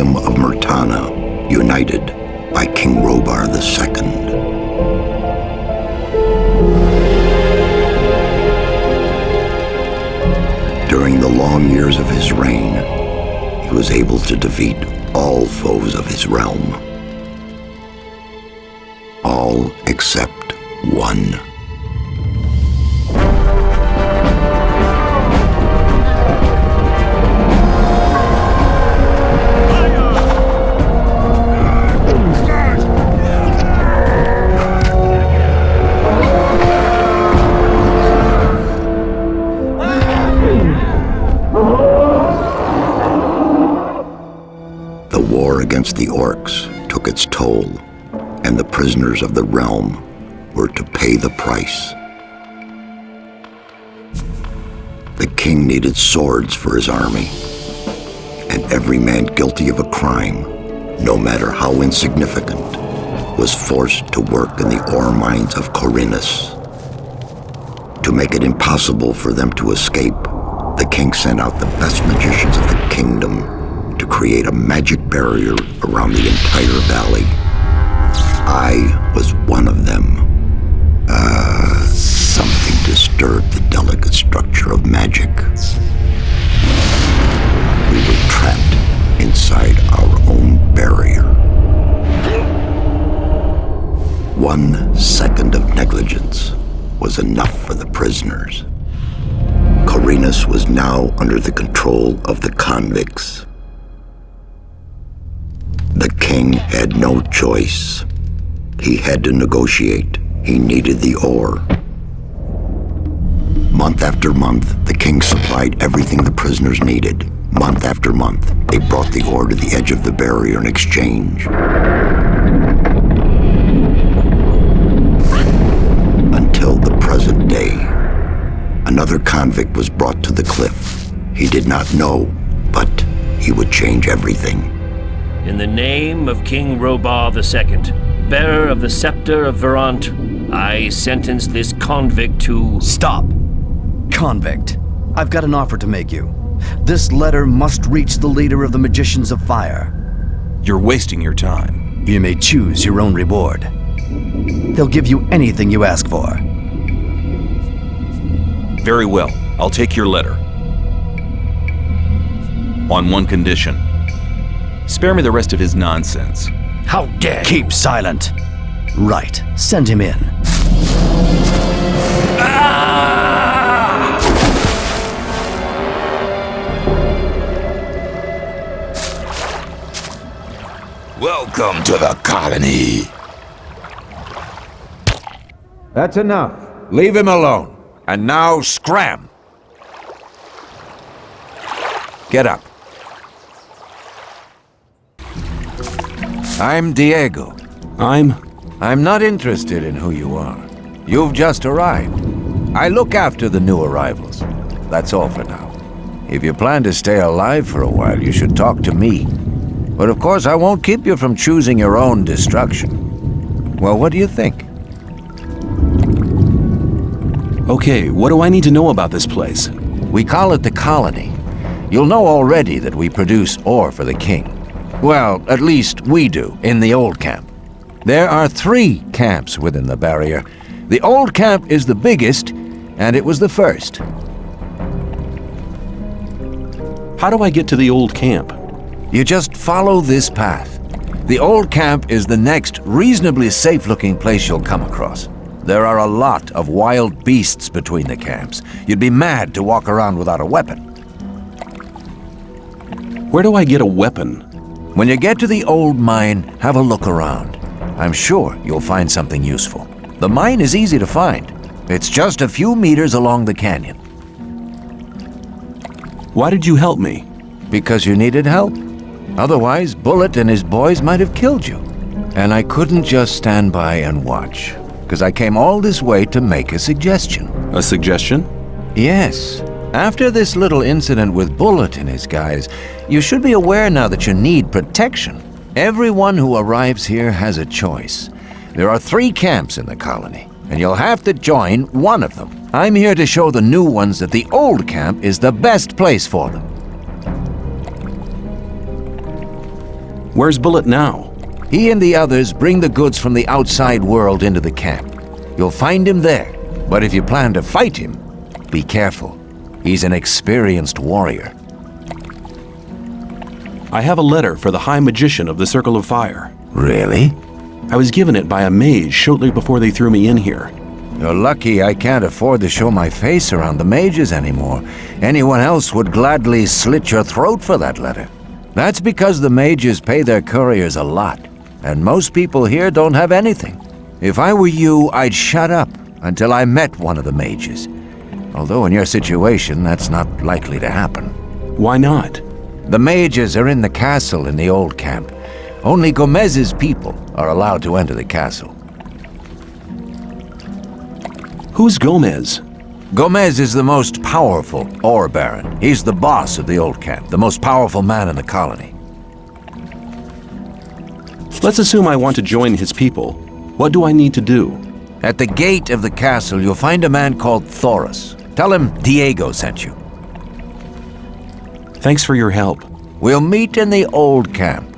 kingdom of Myrtana, united by King Rhobar II. During the long years of his reign, he was able to defeat all foes of his realm. All except one. Prisoners of the realm were to pay the price. The king needed swords for his army, and every man guilty of a crime, no matter how insignificant, was forced to work in the ore mines of Khorinis. To make it impossible for them to escape, the king sent out the best magicians of the kingdom to create a magic barrier around the entire valley. I was one of them. Uh, something disturbed the delicate structure of magic. We were trapped inside our own barrier. One second of negligence was enough for the prisoners. Khorinis was now under the control of the convicts. The king had no choice. He had to negotiate. He needed the ore. Month after month, the king supplied everything the prisoners needed. Month after month, they brought the ore to the edge of the barrier in exchange. Until the present day. Another convict was brought to the cliff. He did not know, but he would change everything. In the name of King Rhobar II, bearer of the scepter of Varant, I sentence this convict to... Stop! Convict, I've got an offer to make you. This letter must reach the leader of the Magicians of Fire. You're wasting your time. You may choose your own reward. They'll give you anything you ask for. Very well. I'll take your letter. On one condition. Spare me the rest of his nonsense. How dare Keep you. silent. Right. Send him in. Ah! Welcome to the colony. That's enough. Leave him alone. And now scram. Get up. I'm Diego. I'm... I'm not interested in who you are. You've just arrived. I look after the new arrivals. That's all for now. If you plan to stay alive for a while, you should talk to me. But of course, I won't keep you from choosing your own destruction. Well, what do you think? Okay, what do I need to know about this place? We call it the Colony. You'll know already that we produce ore for the king. Well, at least we do, in the old camp. There are three camps within the barrier. The old camp is the biggest, and it was the first. How do I get to the old camp? You just follow this path. The old camp is the next reasonably safe-looking place you'll come across. There are a lot of wild beasts between the camps. You'd be mad to walk around without a weapon. Where do I get a weapon? When you get to the old mine, have a look around. I'm sure you'll find something useful. The mine is easy to find. It's just a few meters along the canyon. Why did you help me? Because you needed help. Otherwise, Bullit and his boys might have killed you. And I couldn't just stand by and watch, because I came all this way to make a suggestion. A suggestion? Yes. After this little incident with Bullit and his guys, you should be aware now that you need protection. Everyone who arrives here has a choice. There are three camps in the colony, and you'll have to join one of them. I'm here to show the new ones that the old camp is the best place for them. Where's Bullit now? He and the others bring the goods from the outside world into the camp. You'll find him there, but if you plan to fight him, be careful. He's an experienced warrior. I have a letter for the High Magician of the Circle of Fire. Really? I was given it by a mage shortly before they threw me in here. You're lucky I can't afford to show my face around the mages anymore. Anyone else would gladly slit your throat for that letter. That's because the mages pay their couriers a lot, and most people here don't have anything. If I were you, I'd shut up until I met one of the mages. Although in your situation, that's not likely to happen. Why not? The mages are in the castle in the old camp. Only Gomez's people are allowed to enter the castle. Who's Gomez? Gomez is the most powerful ore baron. He's the boss of the old camp, the most powerful man in the colony. Let's assume I want to join his people. What do I need to do? At the gate of the castle, you'll find a man called Thorus. Tell him Diego sent you. Thanks for your help. We'll meet in the old camp.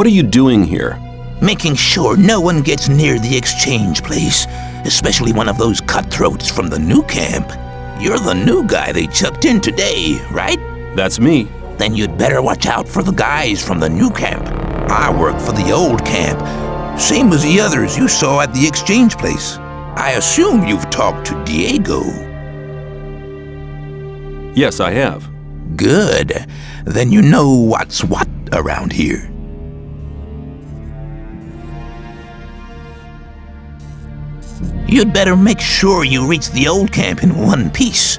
What are you doing here? Making sure no one gets near the exchange place, especially one of those cutthroats from the new camp. You're the new guy they chucked in today, right? That's me. Then you'd better watch out for the guys from the new camp. I work for the old camp, same as the others you saw at the exchange place. I assume you've talked to Diego. Yes, I have. Good. Then you know what's what around here. You'd better make sure you reach the old camp in one piece.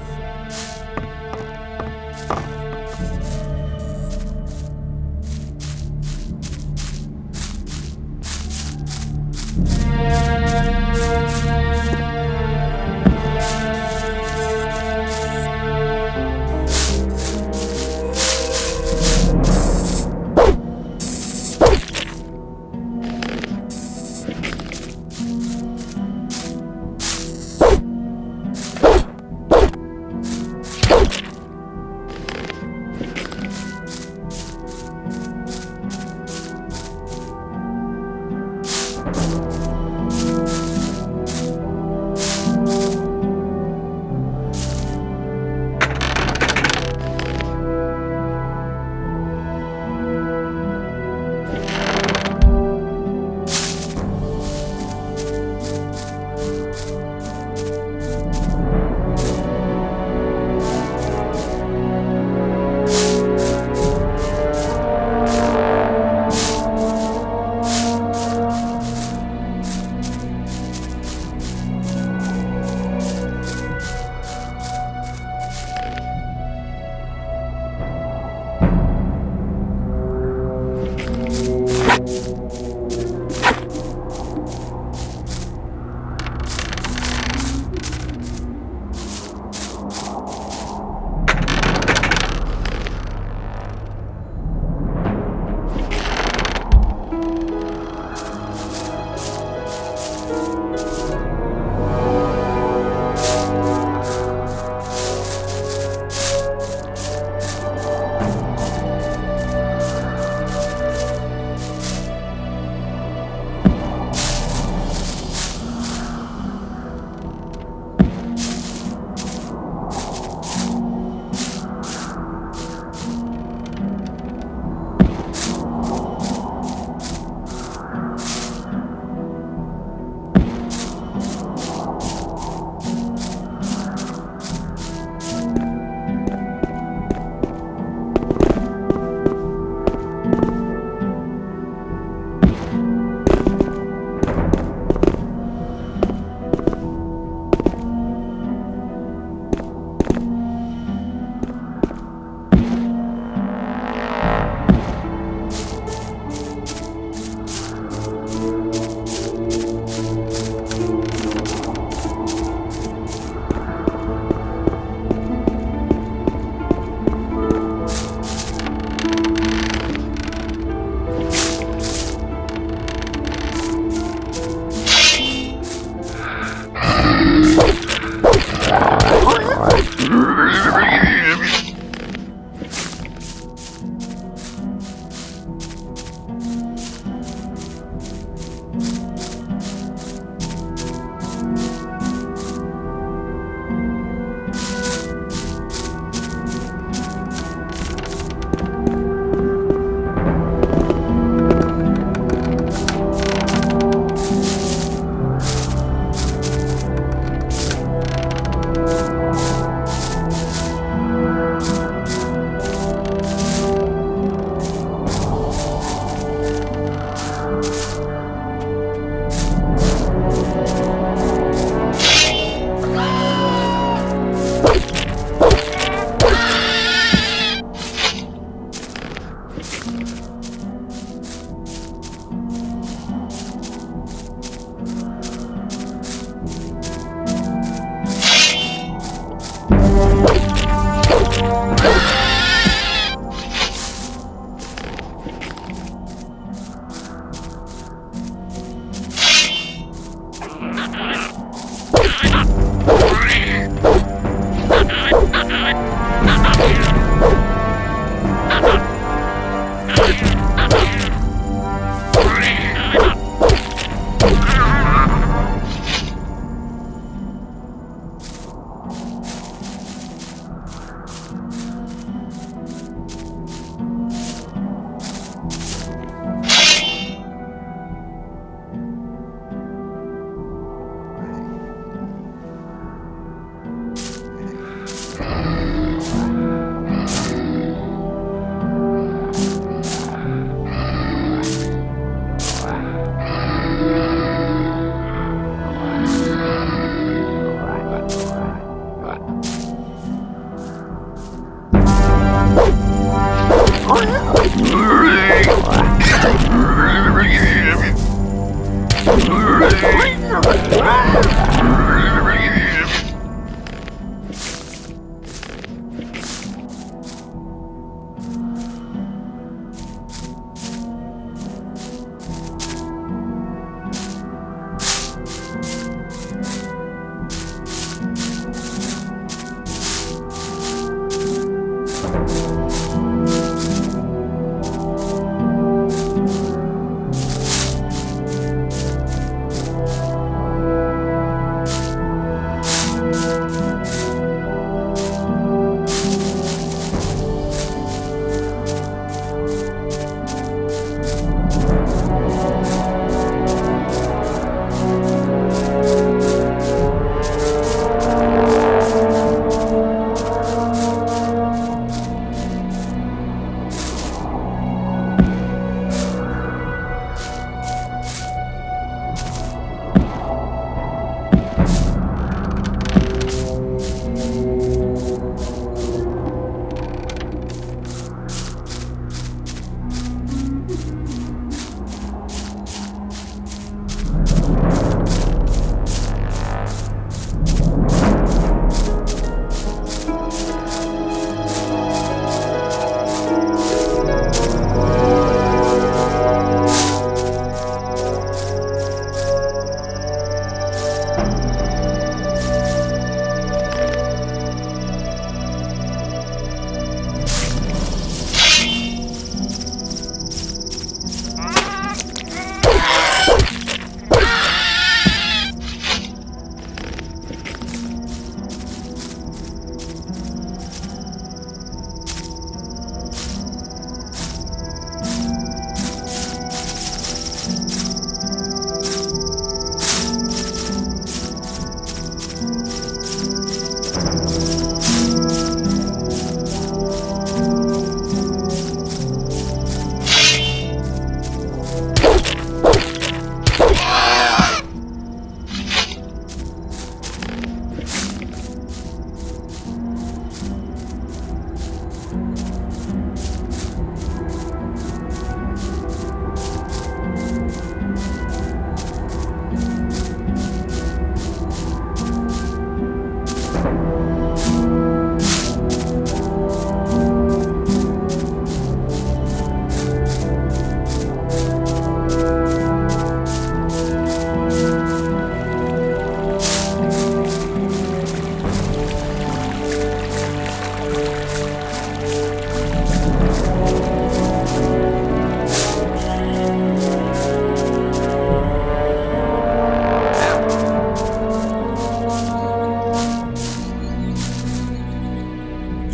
Ah!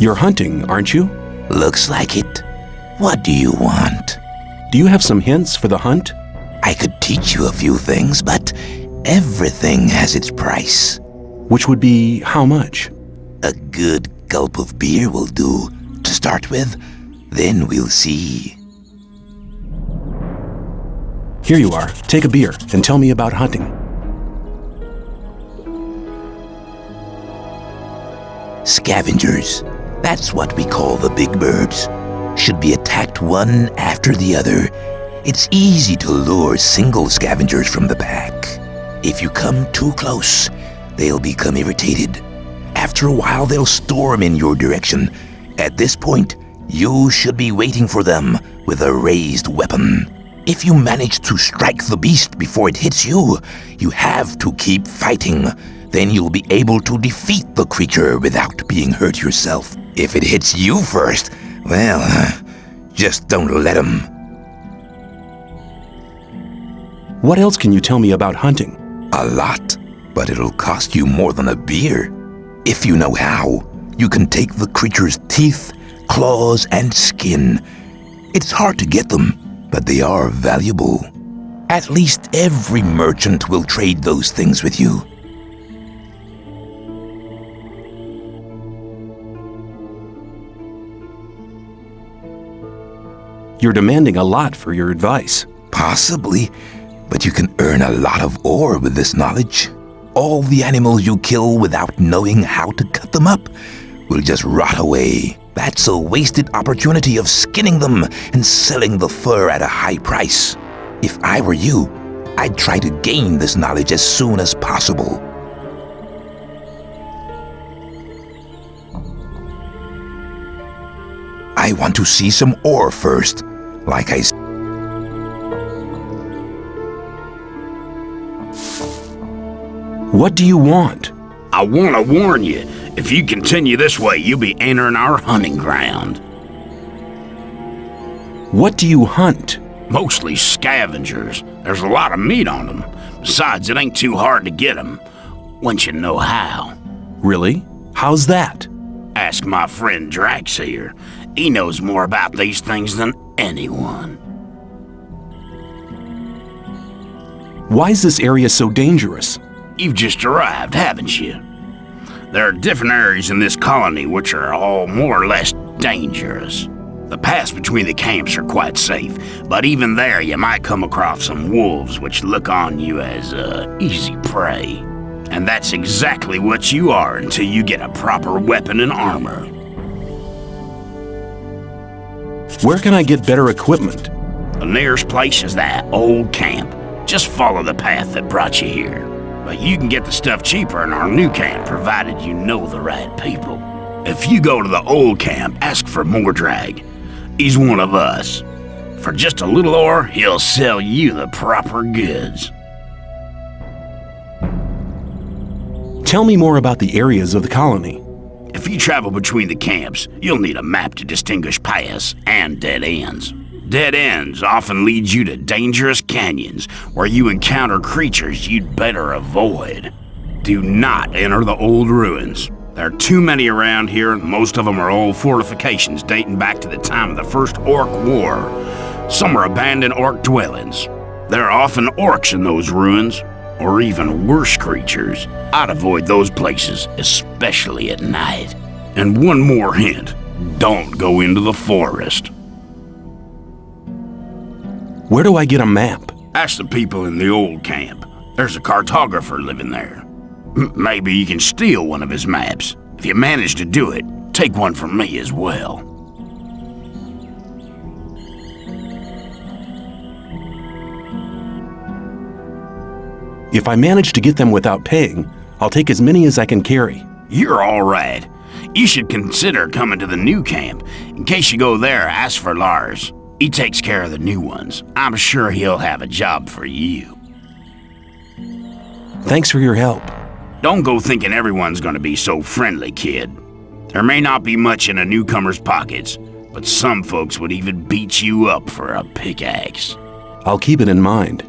You're hunting, aren't you? Looks like it. What do you want? Do you have some hints for the hunt? I could teach you a few things, but everything has its price. Which would be how much? A good gulp of beer will do to start with. Then we'll see. Here you are. Take a beer and tell me about hunting. Scavengers. That's what we call the big birds. Should be attacked one after the other. It's easy to lure single scavengers from the pack. If you come too close, they'll become irritated. After a while, they'll storm in your direction. At this point, you should be waiting for them with a raised weapon. If you manage to strike the beast before it hits you, you have to keep fighting. then you'll be able to defeat the creature without being hurt yourself. If it hits you first, well, uh, just don't let him. What else can you tell me about hunting? A lot, but it'll cost you more than a beer. If you know how, you can take the creature's teeth, claws, and skin. It's hard to get them, but they are valuable. At least every merchant will trade those things with you. You're demanding a lot for your advice. Possibly, but you can earn a lot of ore with this knowledge. All the animals you kill without knowing how to cut them up will just rot away. That's a wasted opportunity of skinning them and selling the fur at a high price. If I were you, I'd try to gain this knowledge as soon as possible. I want to see some ore first, like I said. What do you want? I want to warn you, if you continue this way, you'll be entering our hunting ground. What do you hunt? Mostly scavengers. There's a lot of meat on them. Besides, it ain't too hard to get them, once you know how. Really? How's that? Ask my friend Drax here. He knows more about these things than anyone. Why is this area so dangerous? You've just arrived, haven't you? There are different areas in this colony which are all more or less dangerous. The paths between the camps are quite safe, but even there you might come across some wolves which look on you as uh, easy prey. And that's exactly what you are until you get a proper weapon and armor. Where can I get better equipment? The nearest place is that old camp. Just follow the path that brought you here. But you can get the stuff cheaper in our new camp, provided you know the right people. If you go to the old camp, ask for Mordrag. He's one of us. For just a little ore, he'll sell you the proper goods. Tell me more about the areas of the colony. If you travel between the camps, you'll need a map to distinguish paths and dead ends. Dead ends often lead you to dangerous canyons where you encounter creatures you'd better avoid. Do not enter the old ruins. There are too many around here, and most of them are old fortifications dating back to the time of the First Orc War. Some are abandoned orc dwellings. There are often orcs in those ruins, or even worse creatures. I'd avoid those places, especially at night. And one more hint, don't go into the forest. Where do I get a map? Ask the people in the old camp. There's a cartographer living there. M maybe you can steal one of his maps. If you manage to do it, take one from me as well. If I manage to get them without paying, I'll take as many as I can carry. You're all right. You should consider coming to the new camp. In case you go there, ask for Lars. He takes care of the new ones. I'm sure he'll have a job for you. Thanks for your help. Don't go thinking everyone's gonna be so friendly, kid. There may not be much in a newcomer's pockets, but some folks would even beat you up for a pickaxe. I'll keep it in mind.